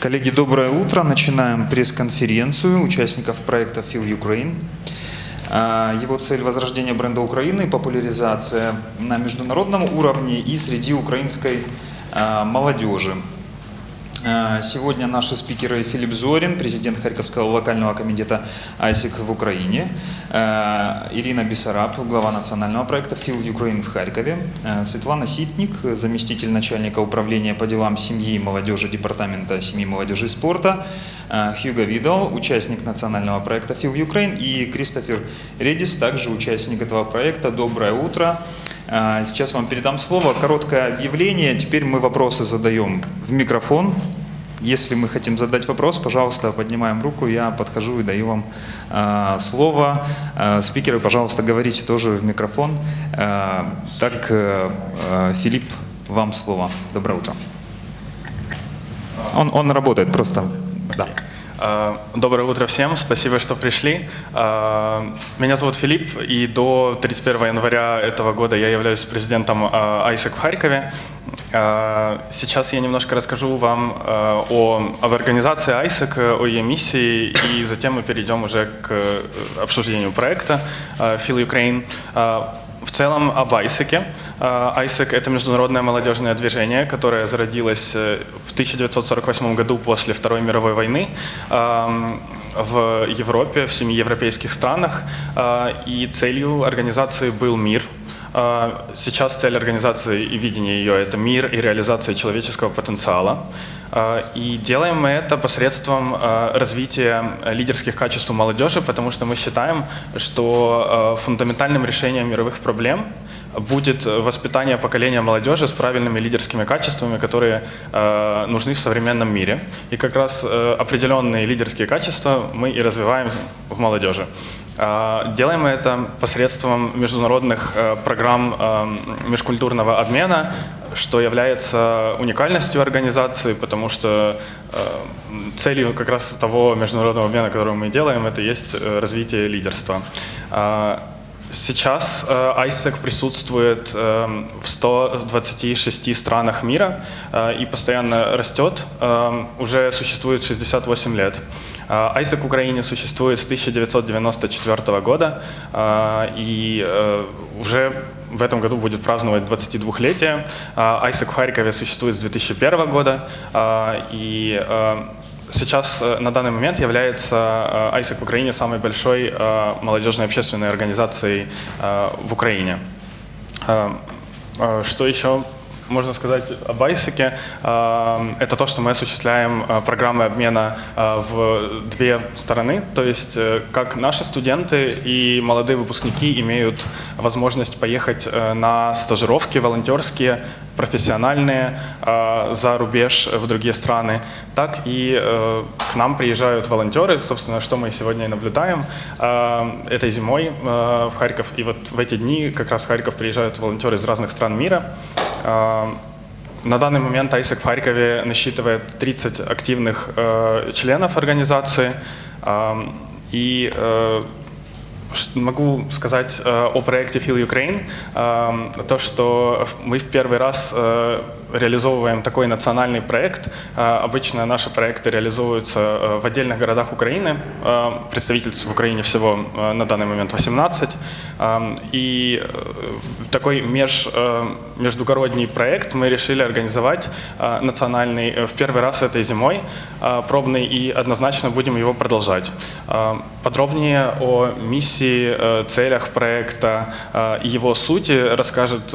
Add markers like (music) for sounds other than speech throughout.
Коллеги, доброе утро. Начинаем пресс-конференцию участников проекта Feel Ukraine. А, его цель – возрождение бренда Украины, популяризация на международном уровне и среди украинской а, молодежи. А, сегодня наши спикеры Филипп Зорин, президент Харьковского локального комитета АйСИК в Украине, а, Ирина Бессараб, глава национального проекта Field Ukraine в Харькове, а, Светлана Ситник, заместитель начальника управления по делам семьи и молодежи Департамента семьи, молодежи и спорта, Хьюго Видал, участник национального проекта Field Ukraine и Кристофер Редис, также участник этого проекта. Доброе утро. Сейчас вам передам слово. Короткое объявление. Теперь мы вопросы задаем в микрофон. Если мы хотим задать вопрос, пожалуйста, поднимаем руку, я подхожу и даю вам э, слово. Э, спикеры, пожалуйста, говорите тоже в микрофон. Э, так, э, Филипп, вам слово. Доброе утро. Он, он работает просто. Да. Э, доброе утро всем, спасибо, что пришли. Э, меня зовут Филипп, и до 31 января этого года я являюсь президентом ISEC в Харькове. Э, сейчас я немножко расскажу вам о, об организации ISEC, о ее миссии, и затем мы перейдем уже к обсуждению проекта Feel Ukraine. В целом об ISEC. ISEC — это международное молодежное движение, которое зародилось э, в 1948 году после Второй мировой войны в Европе, в семи европейских странах. А, и целью организации был мир, а, Сейчас цель организации и видение ее – это мир и реализация человеческого потенциала. А, и делаем мы это посредством а, развития лидерских качеств у молодежи, потому что мы считаем, что фундаментальным решением мировых проблем будет воспитание поколения молодежи с правильными лидерскими качествами, которые нужны в современном мире. И как раз определенные лидерские качества мы и развиваем в молодежи. Делаем мы это посредством международных э, программ э, межкультурного обмена, что является уникальностью организации, потому что э, целью как раз того международного обмена, который мы делаем, это есть развитие лидерства. Сейчас ISEC присутствует в 126 странах мира и постоянно растет, уже существует 68 лет. ISEC в Украине существует с 1994 года, и э, уже в этом году будет праздновать 22-летие. ISEC в Харькове существует с 2001 года, и э, сейчас э, на данный момент является ISEC в Украине самой большой молодежной общественной организацией в Украине. Что еще можно сказать об ISEC, это то, что мы осуществляем а, программы обмена а, в две стороны. То есть э, как наши студенты и молодые выпускники имеют возможность поехать э, на стажировки волонтерские, профессиональные за рубеж в другие страны, так и э, к нам приезжают волонтеры, собственно, что мы сегодня и наблюдаем этой зимой в Харьков. И вот в эти дни как раз в Харьков приезжают волонтеры из разных стран мира. На данный момент ISEC в Харькове насчитывает 30 активных э, членов организации. Э, и э, могу сказать э, о проекте Feel Ukraine. Э, то, что мы в первый раз реализовываем такой национальный проект. А, обычно наши проекты реализуются э, в отдельных городах Украины. А, представительств в Украине всего э, на данный момент 18. А, и э, такой меж, междугородний проект мы решили организовать национальный в первый раз этой зимой, пробный, и однозначно будем его продолжать. Подробнее о миссии, целях проекта и его сути расскажет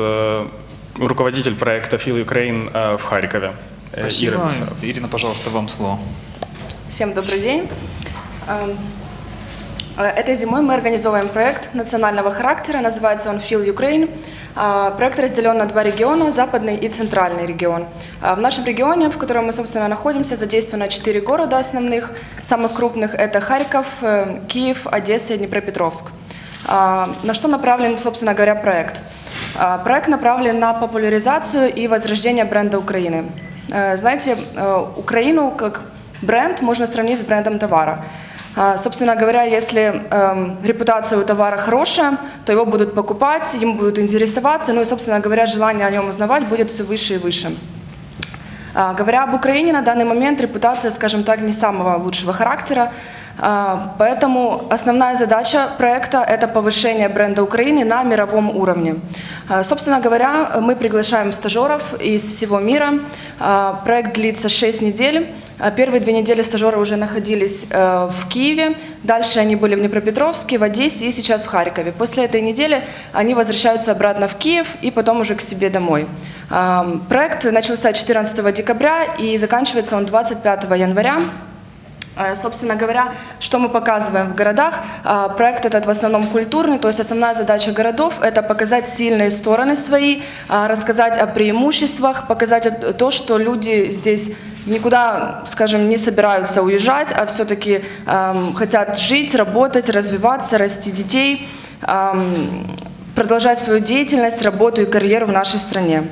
руководитель проекта Feel Ukraine э, в Харькове. Э, Спасибо. Ира, Ирина, пожалуйста, вам слово. Всем добрый день. Эм, э, этой зимой мы организовываем проект национального характера, называется он Feel Ukraine. Проект разделен на два региона, западный и центральный регион. В нашем регионе, в котором мы, собственно, находимся, задействовано четыре города основных, самых крупных – это Харьков, Киев, Одесса и Днепропетровск. На что направлен, собственно говоря, проект? А, проект направлен на популяризацию и возрождение бренда Украины. Э, знаете, э, Украину как бренд можно сравнить с брендом товара. А, собственно говоря, если эм, репутация у товара хорошая, то его будут покупать, им будут интересоваться, ну и, собственно говоря, желание о нем узнавать будет все выше и выше. А, Говоря об Украине, на данный момент репутация, скажем так, не самого лучшего характера. А, Поэтому основная задача проекта – это повышение бренда Украины на мировом уровне. А, Собственно говоря, мы приглашаем стажеров из всего мира. А, Проект длится 6 недель. Первые две недели стажеры уже находились э, в Киеве, дальше они были в Днепропетровске, в Одессе и сейчас в Харькове. После этой недели они возвращаются обратно в Киев и потом уже к себе домой. Проект начался 14 декабря и заканчивается он 25 января. Э, Собственно говоря, что мы показываем в городах? А, Проект этот в основном культурный, то есть основная задача городов – это показать сильные стороны свои, а, рассказать о преимуществах, показать то, что люди здесь никуда, скажем, не собираются уезжать, а все-таки эм, хотят жить, работать, развиваться, расти детей, эм, продолжать свою деятельность, работу и карьеру в нашей стране.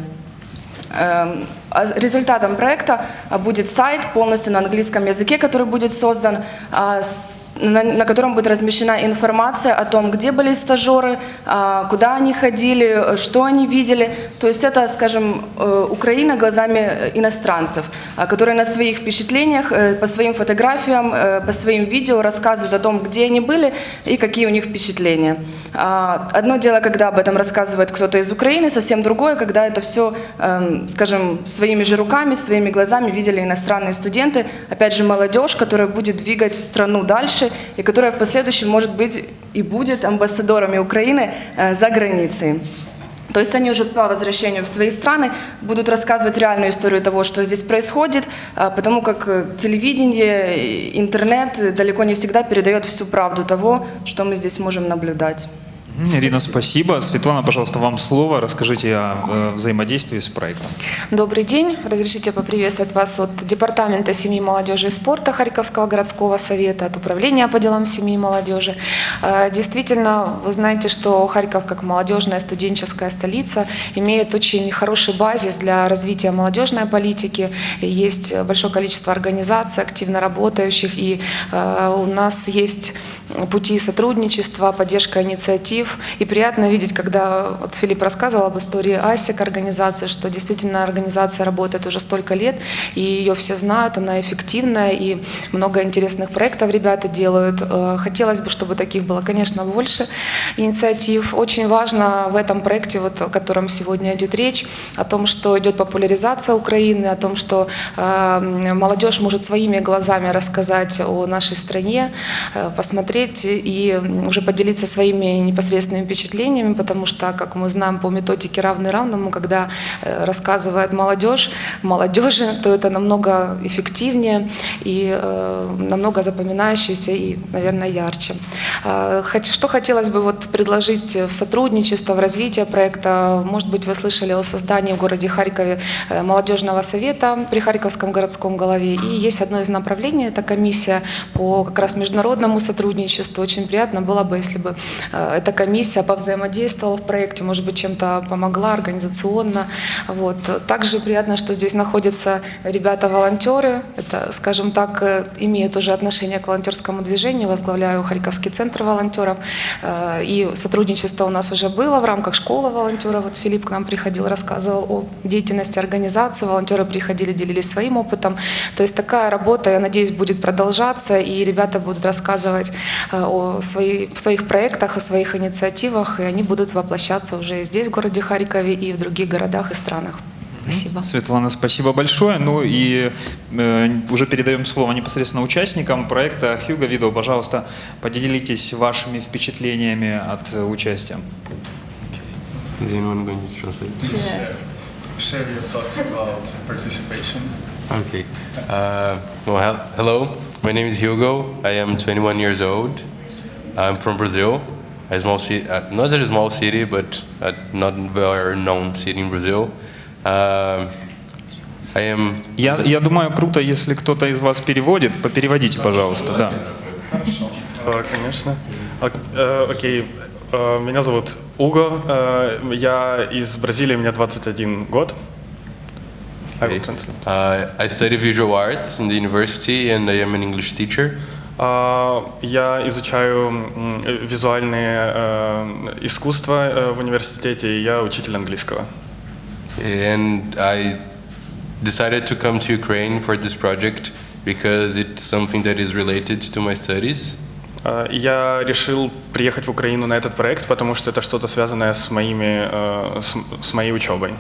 А Результатом проекта будет сайт полностью на английском языке, который будет создан, а, с- на, на котором будет размещена информация о том, где были стажеры, а, куда они ходили, что они видели. То есть это, скажем, э, Украина глазами э, иностранцев, а, которые на своих впечатлениях, э, по своим фотографиям, по своим видео рассказывают о том, где они были и какие у них впечатления. А, Одно дело, когда об этом рассказывает кто-то из Украины, совсем другое, когда это все, эм, скажем, своими же руками, своими глазами видели иностранные студенты, опять же, молодежь, которая будет двигать страну дальше и которая в последующем, может быть, и будет амбассадорами Украины э, за границей. То есть они уже по возвращению в свои страны будут рассказывать реальную историю того, что здесь происходит, а, потому как э, телевидение, интернет э, далеко не всегда передает всю правду того, что мы здесь можем наблюдать. Ирина, спасибо. Светлана, пожалуйста, вам слово. Расскажите о взаимодействии с проектом. Добрый день. Разрешите поприветствовать вас от Департамента семьи, молодежи и спорта Харьковского городского совета, от Управления по делам семьи и молодежи. Э, Действительно, вы знаете, что Харьков как молодежная студенческая столица имеет очень хороший базис для развития молодежной политики. Есть большое количество организаций, активно работающих, и э, у нас есть пути сотрудничества, поддержка инициатив. И приятно видеть, когда вот Филипп рассказывал об истории АСИК организации, что действительно организация работает уже столько лет, и ее все знают, она эффективная, и много интересных проектов ребята делают. Э, Хотелось бы, чтобы таких было, конечно, больше инициатив. Очень важно в этом проекте, вот, о котором сегодня идет речь, о том, что идет популяризация Украины, о том, что э, молодежь может своими глазами рассказать о нашей стране, э, посмотреть и уже поделиться своими непосредственными впечатлениями, потому что, как мы знаем по методике равный равному, когда э, рассказывает молодежь, молодежи, то это намного эффективнее и э, намного запоминающееся и, наверное, ярче. Хот- Что хотелось бы вот предложить в сотрудничество, в развитие проекта? Может быть, вы слышали о создании в городе Харькове э, молодежного совета при Харьковском городском голове. И есть одно из направлений, это комиссия по как раз международному сотрудничеству. Очень приятно было бы, если бы эта комиссия повзаимодействовала в проекте, может быть, чем-то помогла организационно. Вот. Также приятно, что здесь находятся ребята-волонтеры. Это, скажем так, э, имеют уже отношение к волонтерскому движению. Возглавляю Харьковский центр волонтеров. Э, И сотрудничество у нас уже было в рамках школы волонтеров. Вот Филипп к нам приходил, рассказывал о деятельности организации. Волонтеры приходили, делились своим опытом. То есть такая работа, я надеюсь, будет продолжаться, и ребята будут рассказывать э, о своих проектах, о своих инициативах, и они будут воплощаться уже и здесь, в городе Харькове, и в других городах и странах. Спасибо. Светлана, спасибо большое. Ну и э, уже передаем слово непосредственно участникам проекта. Хьюго Видео, пожалуйста, поделитесь вашими впечатлениями от э, участия. Share your thoughts about participation. Okay. Uh, well, hel- hello. My name is Hugo. I am 21 years old. I'm from Brazil. A small city, uh, not a small city, but a not very known city in Brazil. Um I am. Я, я думаю, круто, если кто-то из вас переводит. Попереводите, пожалуйста. Да. Э, Конечно. Ок- э, Окей. Э, Меня зовут Уго. Э, Я из Бразилии, мне 21 год. I will translate. Uh, I study visual arts in the university, and I am an English teacher. А, Я изучаю э, визуальные э, искусства э, в университете, и я учитель английского. And I decided to come to Ukraine for this project because it's something that is related to my studies. Э, Я решил приехать в Украину на этот проект, потому что это что-то связанное с, моими, э, с, с моей учебой.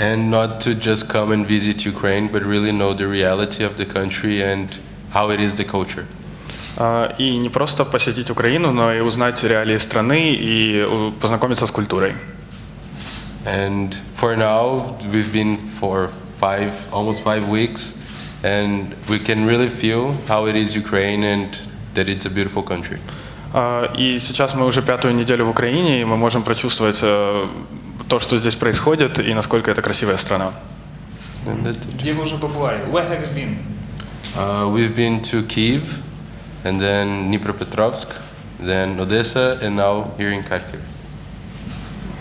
And not to just come and visit Ukraine, but really know the reality of the country and how it is the culture. Э, И не просто посетить Украину, но и узнать реалии страны и э, познакомиться с культурой. And for now, we've been for five, almost five weeks, and we can really feel how it is Ukraine and that it's a beautiful country. Э, И сейчас мы уже пятую неделю в Украине, и мы можем прочувствовать э, то, что здесь происходит, и насколько это красивая страна. Где вы уже побывали? Where have you been? Uh, we've been to Kiev, and then Dnipropetrovsk, then Odessa, and now here in Kharkiv.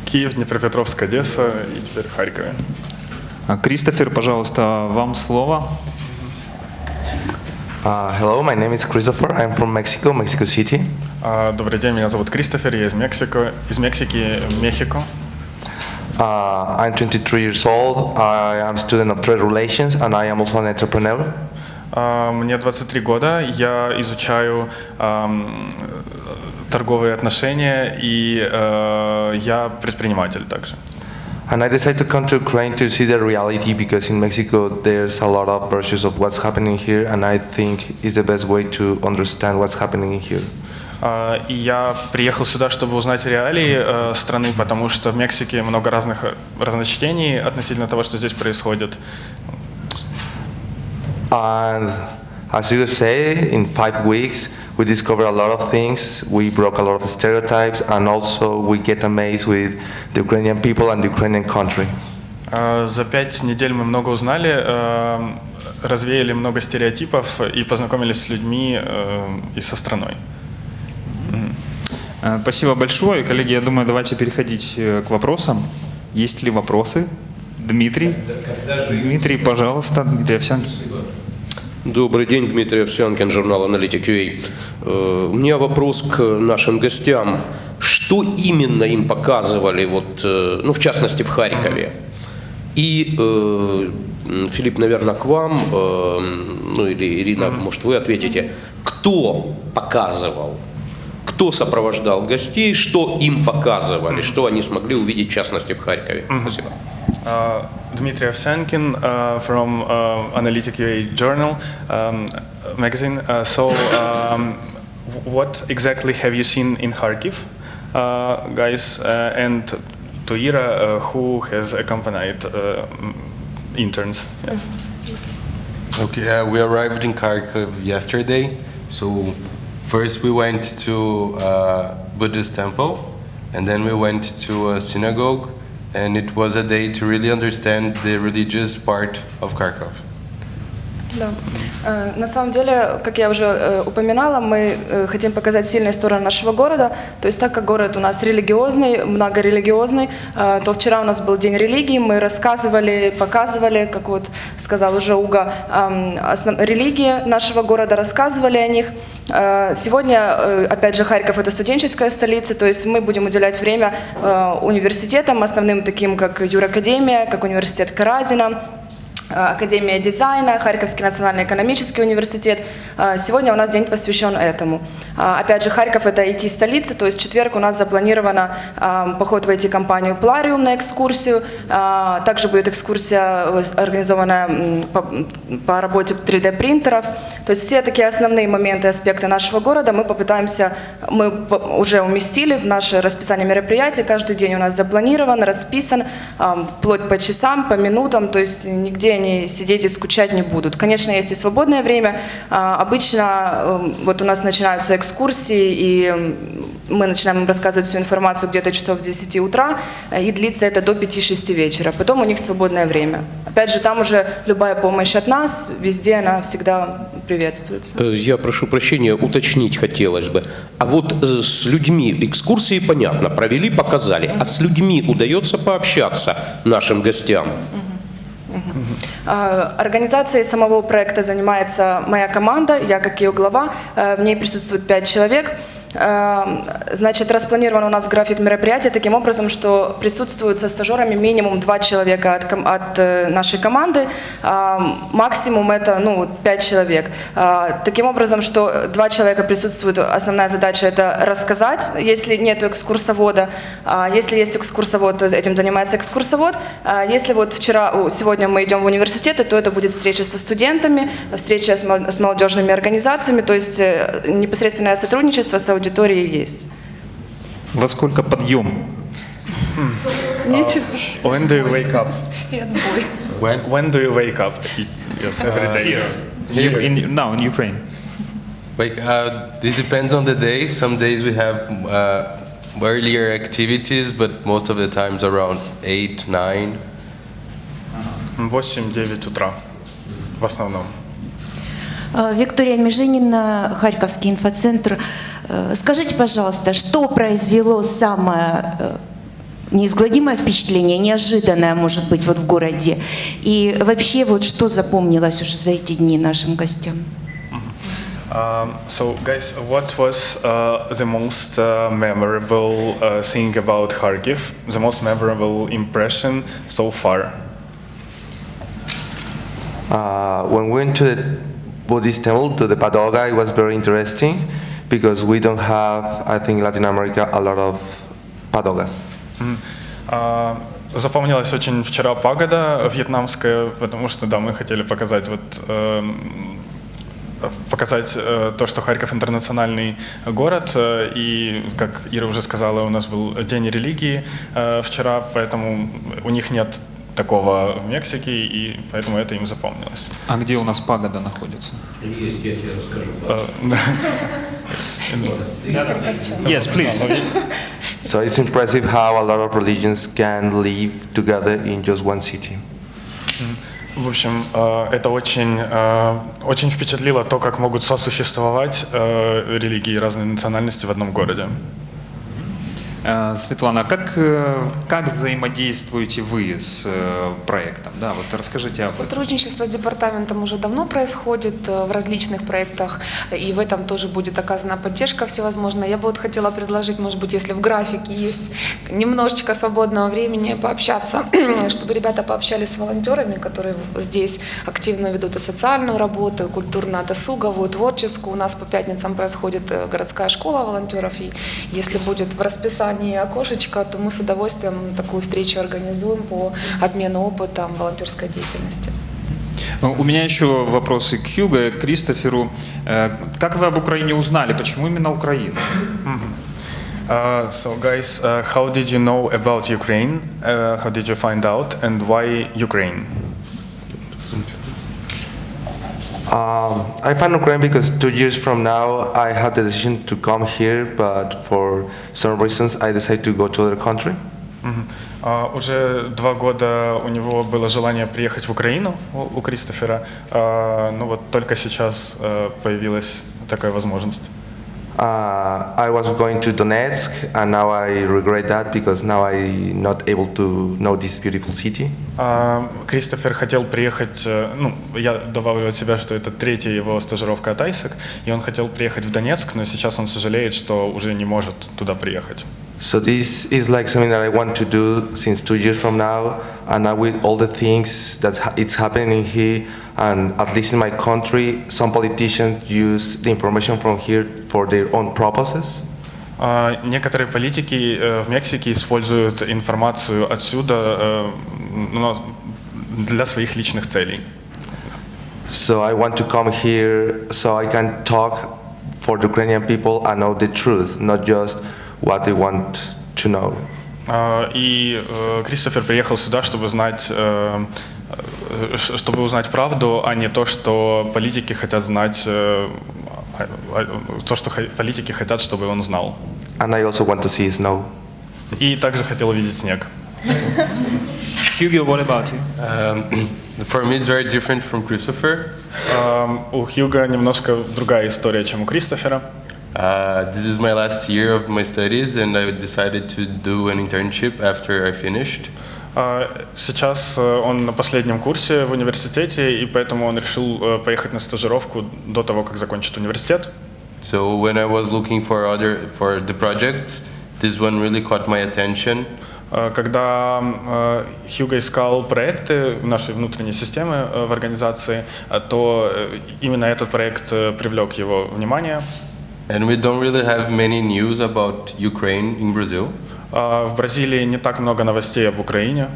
Киев, Днепропетровск, Одесса и теперь в Харькове. А, Кристофер, пожалуйста, вам слово. Uh, hello, my name is Christopher. I'm from Mexico, Mexico City. А, Добрый день, меня зовут Кристофер, я из Мексико, из Мексики, Мехико. Uh, I'm 23 years old. I am student of trade relations, and I am also an entrepreneur. А, Мне 23 года, я изучаю торговые отношения, и э, я предприниматель также. And I decided to come to Ukraine to see the reality because in Mexico there's a lot of versions of what's happening here, and I think it's the best way to understand what's happening here. А, И я приехал сюда, чтобы узнать реалии э, страны, потому что в Мексике много разных э, разночтений относительно того, что здесь происходит. And as you say, in five weeks we discover a lot of things. We broke a lot of stereotypes, and also we get amazed with the Ukrainian people and the Ukrainian country. Э, За пять недель мы много узнали, э, развеяли много стереотипов и познакомились с людьми э, и со страной. Э, Спасибо большое. Коллеги, я думаю, давайте переходить к вопросам. Есть ли вопросы? Дмитрий? Дмитрий, пожалуйста. Дмитрий Овсянкин. Добрый день, Дмитрий Овсянкин, журнал Аналитик.ua. Э, У меня вопрос к нашим гостям. Что именно им показывали, вот, э, ну, в частности, в Харькове? И, э, Филипп, наверное, к вам, э, ну или Ирина, может, вы ответите. Кто показывал? Кто сопровождал гостей? Что им показывали? Что они смогли увидеть, в частности, в Харькове? Спасибо. Uh, Dmitry Ovsyankin uh, from uh, Analytic UA Journal um, magazine. Uh, so, um, what exactly have you seen in Kharkiv, uh, guys? And to Ira, who has accompanied interns? Yes. Okay, we arrived in Kharkiv yesterday. So first we went to Buddhist temple, and then we went to a synagogue, and it was a day to really understand the religious part of Kharkov. Да. Э, На самом деле, как я уже э, упоминала, мы э, хотим показать сильные стороны нашего города. То есть так как город у нас религиозный, многорелигиозный, то вчера у нас был день религии, мы рассказывали, показывали, как вот сказал уже Уга, основ- религии нашего города, рассказывали о них. Сегодня, опять же, Харьков – это студенческая столица, то есть мы будем уделять время университетам, основным таким, как Юракадемия, как университет Каразина, Академия дизайна, Харьковский национальный экономический университет. А, Сегодня у нас день посвящен этому. А, Опять же, Харьков – это IT-столица, то есть в четверг у нас запланировано поход в IT-компанию «Плариум» на экскурсию. Также будет экскурсия э, организованная по, работе 3D-принтеров. То есть все такие основные моменты, аспекты нашего города мы попытаемся, мы уже уместили в наше расписание мероприятий. Каждый день у нас запланирован, расписан, вплоть по часам, по минутам, то есть нигде они сидеть и скучать не будут. Конечно, есть и свободное время. А, Обычно э, вот у нас начинаются экскурсии, и мы начинаем им рассказывать всю информацию где-то часов с 10 утра, э, и длится это до 5-6 вечера. Потом у них свободное время. Опять же, там уже любая помощь от нас, везде она всегда приветствуется. Э, Я прошу прощения, уточнить хотелось бы. А вот э, с людьми экскурсии, понятно, провели, показали. А с людьми удается пообщаться нашим гостям? А, Организацией самого проекта занимается моя команда, я как ее глава, э, в ней присутствует пять человек. Э, Значит, распланирован у нас график мероприятий таким образом, что присутствуют со стажерами минимум два человека от, от э, нашей команды, а, максимум это ну, вот пять человек. А, Таким образом, что два человека присутствуют, основная задача это рассказать, если нет экскурсовода. А Если есть экскурсовод, то этим занимается экскурсовод. А Если вот вчера, сегодня мы идем в университеты, то это будет встреча со студентами, встреча с молодежными организациями, то есть э, непосредственное сотрудничество с аудиторией есть. Во сколько подъем? Ничего. When do you wake up? И отбой. When? When do you wake up? Yes, every day. You- in- now in Ukraine. Like, uh, it depends on the day. Some days we have uh, earlier activities, but most of the times around 8, 9. 8-9 утра в основном. Э, Виктория Межинина, Харьковский инфоцентр. Э, Скажите, пожалуйста, что произвело самое э, неизгладимое впечатление, неожиданное, может быть, вот в городе? И вообще, вот что запомнилось уже за эти дни нашим гостям? Um, so, guys, what was uh, the most uh, memorable uh, thing about Kharkiv? The most memorable impression so far? Uh, when we went to the Buddhist temple, to the Padoga, it was very interesting because we don't have, I think, in Latin America, a lot of Padogas. А, Запомнилась очень вчера пагода вьетнамская, потому что, да, мы хотели показать вот эм, показать э, то, что Харьков интернациональный город, э, и, как Ира уже сказала, у нас был День религии э, вчера, поэтому у них нет такого в Мексике, и поэтому это им запомнилось. А где у нас пагода находится? Есть, я тебе расскажу. Э, да. Yes, please. So it's impressive how a lot of religions can live together in just one city. В общем, э, это очень, э, очень впечатлило то, как могут сосуществовать религии и разные национальности в одном городе. Э, Светлана, как, э, как взаимодействуете вы с э, проектом? Да, вот расскажите об. Сотрудничество с департаментом уже давно происходит в различных проектах, и в этом тоже будет оказана поддержка всевозможная. Я бы вот хотела предложить, может быть, если в графике есть немножечко свободного времени, пообщаться, (clears throat) чтобы ребята пообщались с волонтерами, которые здесь активно ведут и социальную работу, и культурно-досуговую, творческую. У нас по пятницам происходит городская школа волонтеров, и если будет в расписании окошечко, то мы с удовольствием такую встречу организуем по обмену опытом волонтерской деятельности. Ну, У меня еще вопросы к Хьюго, к Кристоферу. Э, Как вы об Украине узнали? Почему именно Украина? Uh, so, guys, uh, how did you know about Ukraine? Uh, how did you find out, and why Ukraine? Um, I found Ukraine because two years from now I have the decision to come here, but for some reasons I decided to go to other country. Мгм. А, уже два года у него было желание приехать в Украину у, у Кристофера, А, ну вот только сейчас э, появилась такая возможность. Uh, I was going to Donetsk, and now I regret that because now I'm not able to know this beautiful city. А, Кристофер хотел приехать, э, ну, я добавлю от себя, что это третья его стажировка от ISAC, и он хотел приехать в Донецк, но сейчас он сожалеет, что уже не может туда приехать. So this is like something that I want to do since two years from now, and now with all the things that ha- it's happening here, and at least in my country, some politicians use the information from here for their own purposes. А, Некоторые политики э, в Мексике используют информацию отсюда э, но для своих личных целей. So I want to come here so I can talk for the Ukrainian people and know the truth, not just what they want to know. А, И э, Кристофер приехал сюда, чтобы знать, э, э, ш- чтобы узнать правду, а не то, что политики хотят знать, э, а- а- то, что политики хотят, чтобы он знал. And I also want to see snow. И также хотел увидеть снег. Hugo, what about you? Um, for me, it's very different from Christopher. Ам, У Хьюга немножко другая история, чем у Кристофера. Uh, this is my last year of my studies, and I decided to do an internship after I finished. А, Сейчас э, он на последнем курсе в университете, и поэтому он решил э, поехать на стажировку до того, как закончит университет. So when I was looking for other for the projects, this one really caught my attention. Э, Когда э, Хьюго искал проекты нашей внутренней системы в организации, то именно этот проект привлек его внимание. And we don't really have many news about Ukraine in Brazil. А В Бразилии не так много новостей об Украине,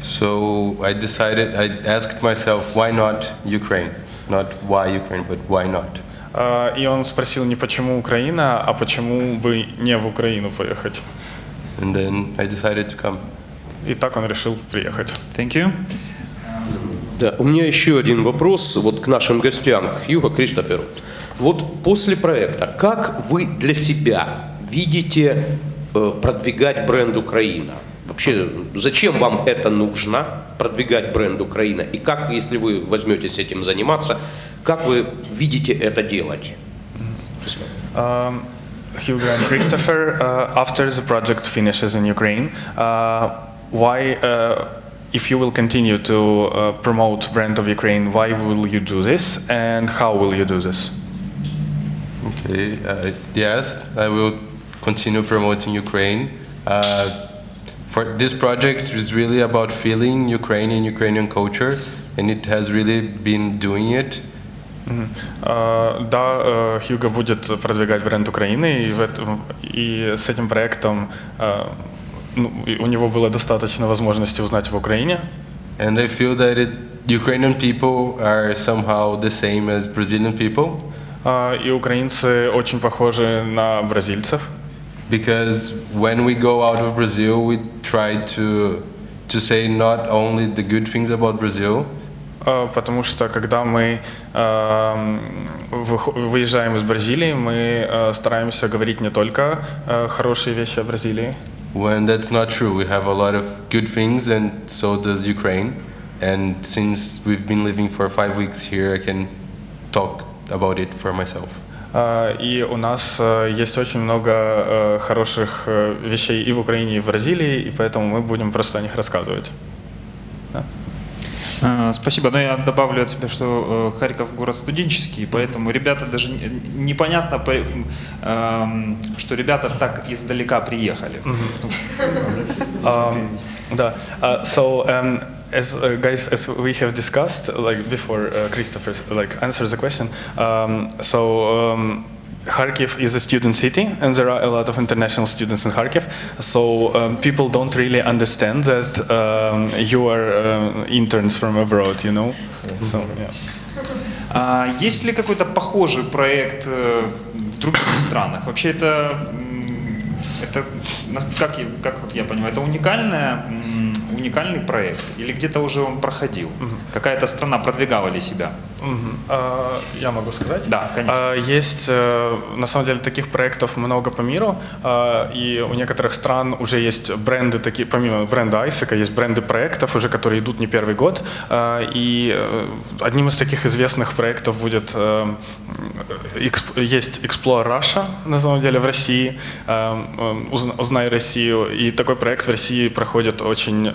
So I decided, I asked myself, why not Ukraine? Not why Ukraine, but why not? А, и он спросил не почему Украина, а почему бы не в Украину поехать. And then I decided to come. И так он решил приехать. Thank you. Да, у меня еще один вопрос вот к нашим гостям, к Хьюго Кристоферу. Вот после проекта, как вы для себя видите продвигать бренд Украина? Вообще, зачем вам это нужно, продвигать бренд Украина? И как, если вы возьметесь этим заниматься, как вы видите это делать? Um, Hugo and Christopher, uh, after the project finishes in Ukraine, uh, why, uh, if you will continue to uh, promote brand of Ukraine, why will you do this and how will you do this? Okay, uh, yes, I will continue promoting Ukraine. Uh, for this project is really about feeling Ukrainian, Ukrainian culture, and it has really been doing it. Мгм. А, Да, э, Хьюго будет продвигать бренд Украины, и, в этом- и с этим проектом э, ну, и у него было достаточно возможности узнать в Украине. And I feel that it, Ukrainian people are somehow the same as Brazilian people А, И украинцы очень похожи на бразильцев. because when we go out of Brazil, we try to to say not only the good things about Brazil, А, Потому что когда мы э, выхо- выезжаем из Бразилии, мы э, стараемся говорить не только э, хорошие вещи о Бразилии, when that's not true. We have a lot of good things, and so does Ukraine. And since we've been living for five weeks here, I can talk about it for myself. А, И у нас э, есть очень много э, хороших э, вещей и в Украине, и в Бразилии, и поэтому мы будем просто о них рассказывать. Э, Спасибо. Но я добавлю от себя, что э, Харьков город студенческий, поэтому ребята даже не- непонятно, по- эм, что ребята так издалека приехали. Um, (laughs) да. Uh, so, um, as uh, guys, as we have discussed, like before, uh, Christopher like answers the question. Um, so. Um, Kharkiv is a student city, and there are a lot of international students in Kharkiv. So um, people don't really understand that um, you are uh, interns from abroad, you know. So yeah. А есть ли какой-то похожий проект э, в других странах? Вообще это, это как, как вот я понимаю, это уникальная, уникальный проект? Или где-то уже он проходил? Какая-то страна продвигала ли себя? А, Я могу сказать? Да, конечно. А, Есть, э, на самом деле, таких проектов много по миру, а, и у некоторых стран уже есть бренды такие, помимо бренда Айсека, есть бренды проектов уже, которые идут не первый год, и э, одним из таких известных проектов будет, э, есть Explore Russia, на самом деле, в России, э, э, «Узна- «Узнай Россию», и такой проект в России проходит очень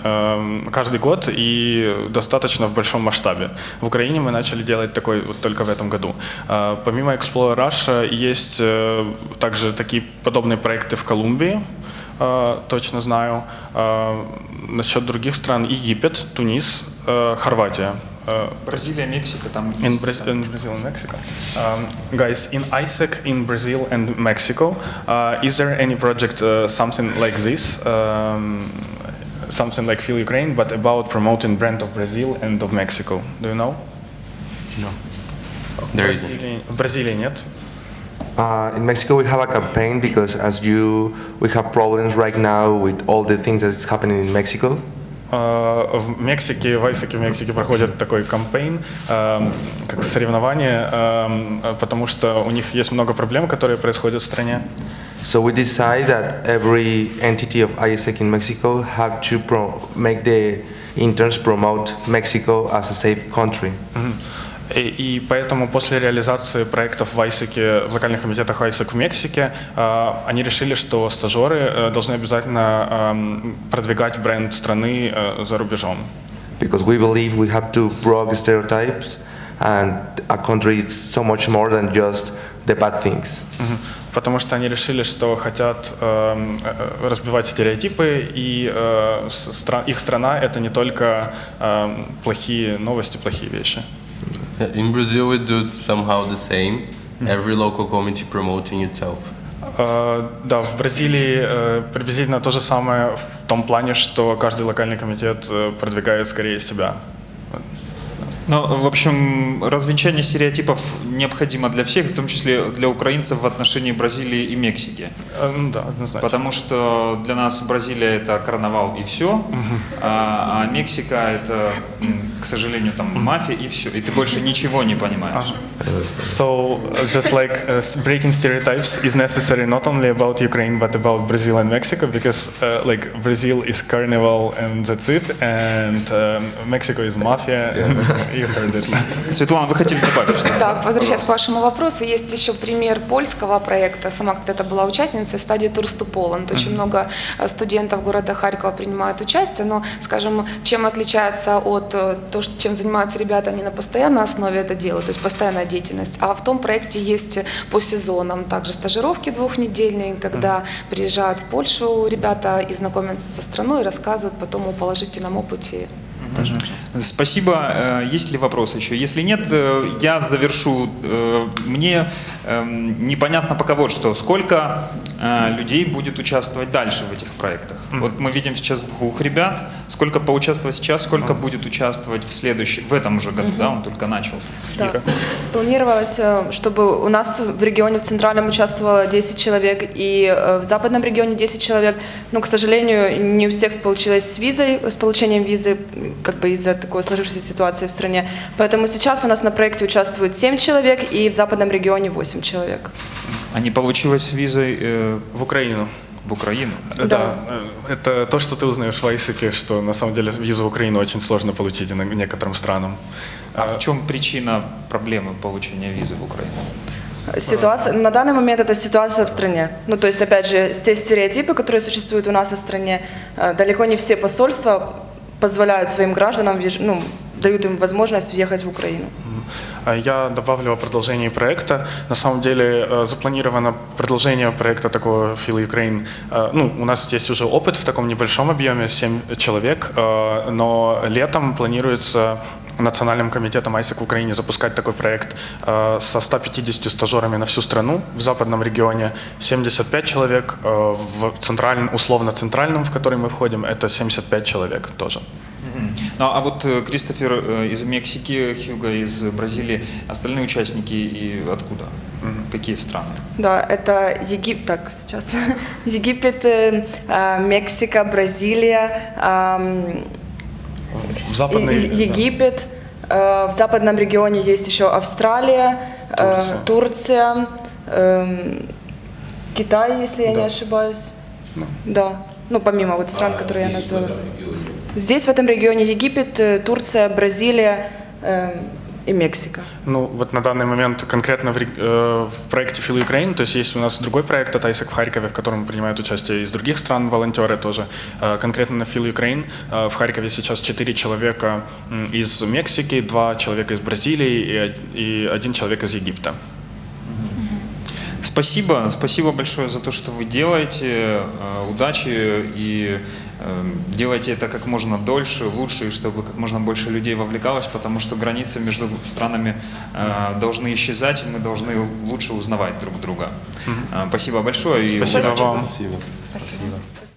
каждый год и достаточно в большом масштабе. В Украине мы начали делать такой вот только в этом году. А, Помимо Explore Russia есть э, также такие подобные проекты в Колумбии, э, точно знаю. Насчет других стран Египет, Тунис, э, Хорватия. Э, Бразилия, Мексика, там In. Braz- in Brazil and Mexico. Um, guys, in ISEC in Brazil and Mexico, uh, is there any project, uh, something like this, um, something like Feel Ukraine, but about promoting brand of Brazil and of Mexico? Do you know? No, there в isn't. Бразилии нет. Uh, in Mexico, we have a campaign because, as you, we have problems right now with all the things that is happening in Mexico. Uh, В Мексике, в ISEC в Мексике проходит такой кампейн, um, как соревнование, um, потому что у них есть много проблем, которые происходят в стране. So we decide that every entity of ISEC in Mexico have to pro- make the interns promote Mexico as a safe country. И, и поэтому после реализации проектов в ISEC, в локальных комитетах ISEC в Мексике, э, они решили, что стажеры э, должны обязательно эм, продвигать бренд страны э, за рубежом. Because we believe we have to break stereotypes and a country is so much more than just the bad things. Потому что они решили, что хотят эм, э, разбивать стереотипы, и э, стра- их страна это не только эм, плохие новости, плохие вещи. In Brazil, we do somehow the same. Every local community promoting itself. Э, Да, в Бразилии э, приблизительно то же самое в том плане, что каждый локальный комитет э, продвигает скорее себя. Ну, в общем, развенчание стереотипов необходимо для всех, в том числе для украинцев в отношении Бразилии и Мексики. Э, ну Да, однозначно. Потому что для нас Бразилия это карнавал и все, а, а Мексика это, сожалению, там мафия и все. И ты больше ничего не понимаешь. So, uh, just like uh, breaking stereotypes is necessary not only about Ukraine but about Brazil and Mexico because, uh, like, Brazil is carnival and that's it, and um, Mexico is mafia. (laughs) You heard it. Светлана, вы хотели добавить что-то? Так, возвращаясь к вашему вопросу, есть еще пример польского проекта. Сама когда-то была участницей стадии Tours to Poland. Очень много э, студентов города Харькова принимают участие, но, скажем, чем отличается от э, то, что- чем занимаются ребята, они на постоянной основе это делают, то есть постоянная деятельность. А в том проекте есть по сезонам также стажировки двухнедельные, когда приезжают в Польшу ребята и знакомятся со страной, и рассказывают потом о положительном опыте. Тоже. Спасибо. Э, Есть ли вопросы еще? Если нет, э, я завершу. Э, Мне непонятно пока вот что. Сколько э, людей будет участвовать дальше в этих проектах? Вот мы видим сейчас двух ребят. Сколько поучаствовать сейчас, сколько будет участвовать в следующем, в этом уже году, да, он только начался. Да. Ира. Планировалось, э, чтобы у нас в регионе, в Центральном участвовало 10 человек, и э, в Западном регионе 10 человек. Но, к сожалению, не у всех получилось с визой, с получением визы, как бы из-за такой сложившейся ситуации в стране. Поэтому сейчас у нас на проекте участвует 7 человек, и в Западном регионе 8 человек. А не получилось с визой э, В Украину. в Украину? Э, Да, э, это то, что ты узнаешь в Айсеке, что на самом деле визу в Украину очень сложно получить некоторым странам. А в чем причина проблемы получения визы в Украину? Ситуация, на данный момент это ситуация в стране. Ну, то есть, опять же, те стереотипы, которые существуют у нас в стране, э, далеко не все посольства позволяют своим гражданам, ну, дают им возможность въехать в Украину. А Я добавлю о продолжении проекта. На самом деле э, запланировано продолжение проекта такого Feel Ukraine. Э, Ну, у нас есть уже опыт в таком небольшом объеме, 7 человек, э, но летом планируется Национальным комитетом ISEC в Украине запускать такой проект э, со 150 стажерами на всю страну в западном регионе, 75 человек, э, в центральном, условно-центральном, в который мы входим, это 75 человек тоже. Ну, а вот э, Кристофер э, из Мексики, Хьюго из Бразилии, остальные участники и откуда? Какие страны? Да, это Египет, так, сейчас, (laughs) Египет, э, э, Мексика, Бразилия, В западной... Египет, э, в западном регионе есть еще Австралия, э, Турция. Турция, эм, Китай, если я Да. не ошибаюсь. Да, ну помимо вот стран, которые я назвала. Здесь в этом регионе Египет, э, Турция, Бразилия эм, и Мексика. Ну, вот на данный момент конкретно в, э, в проекте Feel Ukraine, то есть есть у нас другой проект от ISEC в Харькове, в котором принимают участие из других стран волонтеры тоже. Э, Конкретно на Feel Ukraine э, в Харькове сейчас 4 человека из Мексики, 2 человека из Бразилии и и один человек из Египта. Спасибо, спасибо большое за то, что вы делаете. Э, Удачи и э, делайте это как можно дольше, лучше, и чтобы как можно больше людей вовлекалось, потому что границы между странами э, должны исчезать, и мы должны лучше узнавать друг друга. Э, Спасибо большое. и Спасибо удачи. вам. Спасибо. Спасибо.